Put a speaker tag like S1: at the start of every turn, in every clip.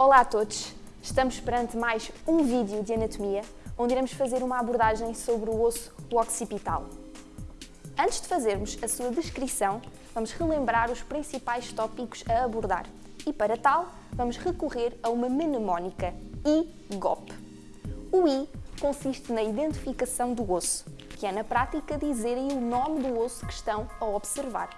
S1: Olá a todos! Estamos perante mais um vídeo de anatomia, onde iremos fazer uma abordagem sobre o osso occipital. Antes de fazermos a sua descrição, vamos relembrar os principais tópicos a abordar e, para tal, vamos recorrer a uma mnemónica I-GOP. O I consiste na identificação do osso, que é na prática dizerem o nome do osso que estão a observar.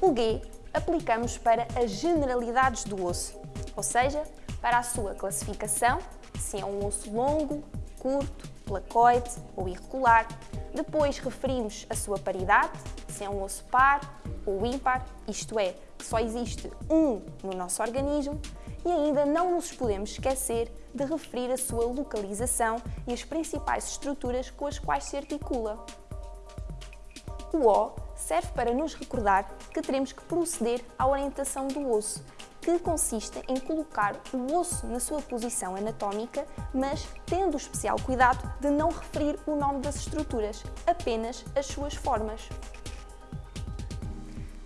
S1: O G aplicamos para as generalidades do osso, ou seja, para a sua classificação, se é um osso longo, curto, placoide ou irregular. Depois referimos a sua paridade, se é um osso par ou ímpar, isto é, só existe um no nosso organismo. E ainda não nos podemos esquecer de referir a sua localização e as principais estruturas com as quais se articula. O O serve para nos recordar que teremos que proceder à orientação do osso, que consiste em colocar o osso na sua posição anatómica, mas tendo especial cuidado de não referir o nome das estruturas, apenas as suas formas.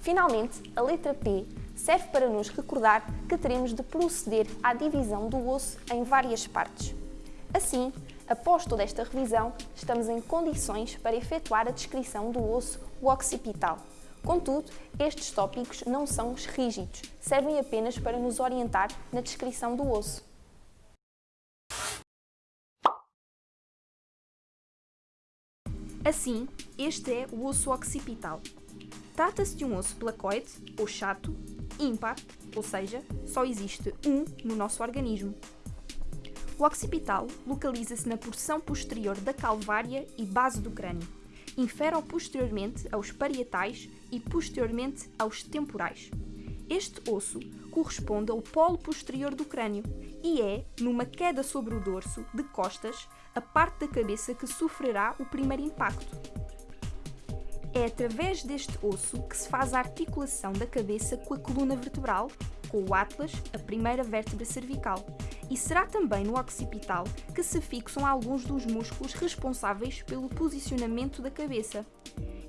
S1: Finalmente, a letra P serve para nos recordar que teremos de proceder à divisão do osso em várias partes. Assim, após toda esta revisão, estamos em condições para efetuar a descrição do osso occipital. Contudo, estes tópicos não são rígidos, servem apenas para nos orientar na descrição do osso. Assim, este é o osso occipital. Trata-se de um osso placoide, ou chato, ímpar, ou seja, só existe um no nosso organismo. O occipital localiza-se na porção posterior da calvária e base do crânio. Infere posteriormente aos parietais e posteriormente aos temporais. Este osso corresponde ao polo posterior do crânio e é, numa queda sobre o dorso, de costas, a parte da cabeça que sofrerá o primeiro impacto. É através deste osso que se faz a articulação da cabeça com a coluna vertebral, com o atlas, a primeira vértebra cervical, e será também no occipital que se fixam alguns dos músculos responsáveis pelo posicionamento da cabeça.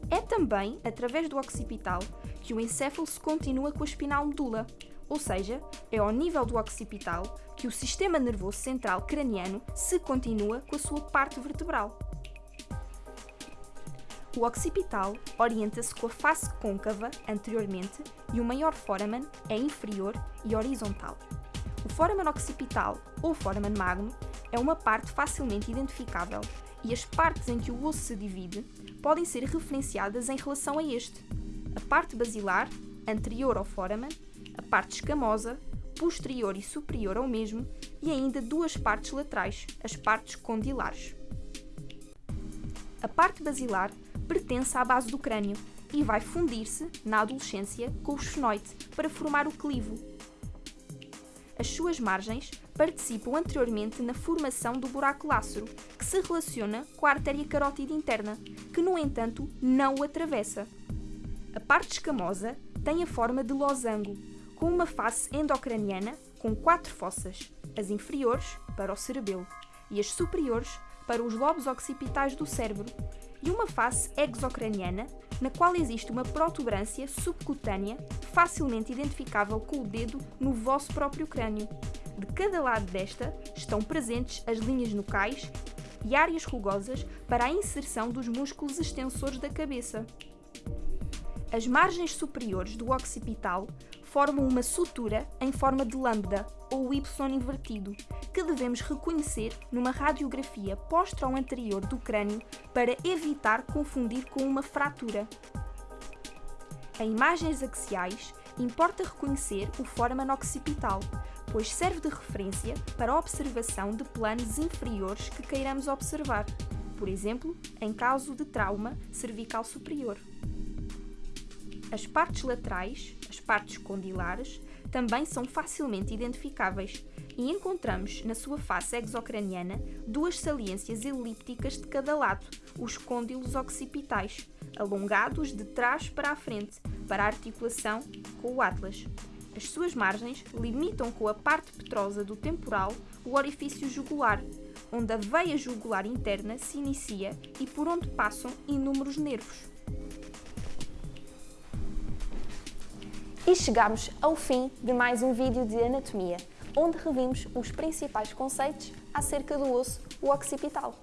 S1: É também através do occipital que o encéfalo se continua com a espinal medula, ou seja, é ao nível do occipital que o sistema nervoso central craniano se continua com a sua parte vertebral. O occipital orienta-se com a face côncava anteriormente e o maior foramen é inferior e horizontal. O foramen occipital ou foramen magno é uma parte facilmente identificável e as partes em que o osso se divide podem ser referenciadas em relação a este. A parte basilar, anterior ao foramen, a parte escamosa, posterior e superior ao mesmo, e ainda duas partes laterais, as partes condilares. Parte basilar pertence à base do crânio e vai fundir-se, na adolescência, com o esfenoide para formar o clivo. As suas margens participam anteriormente na formação do buraco lácero, que se relaciona com a artéria carótida interna, que no entanto não o atravessa. A parte escamosa tem a forma de losango, com uma face endocraniana com quatro fossas, as inferiores para o cerebelo e as superiores para os lobos occipitais do cérebro, e uma face exocraniana, na qual existe uma protuberância subcutânea facilmente identificável com o dedo no vosso próprio crânio. De cada lado desta estão presentes as linhas nucais e áreas rugosas para a inserção dos músculos extensores da cabeça. As margens superiores do occipital formam uma sutura em forma de lambda ou Y invertido, que devemos reconhecer numa radiografia postero-anterior do crânio para evitar confundir com uma fratura. Em imagens axiais, importa reconhecer o foramen occipital, pois serve de referência para a observação de planos inferiores que queiramos observar, por exemplo, em caso de trauma cervical superior. As partes laterais, as partes condilares, também são facilmente identificáveis e encontramos na sua face exocraniana duas saliências elípticas de cada lado, os côndilos occipitais, alongados de trás para a frente, para a articulação com o atlas. As suas margens limitam com a parte petrosa do temporal o orifício jugular, onde a veia jugular interna se inicia e por onde passam inúmeros nervos. E chegamos ao fim de mais um vídeo de anatomia, onde revimos os principais conceitos acerca do osso occipital.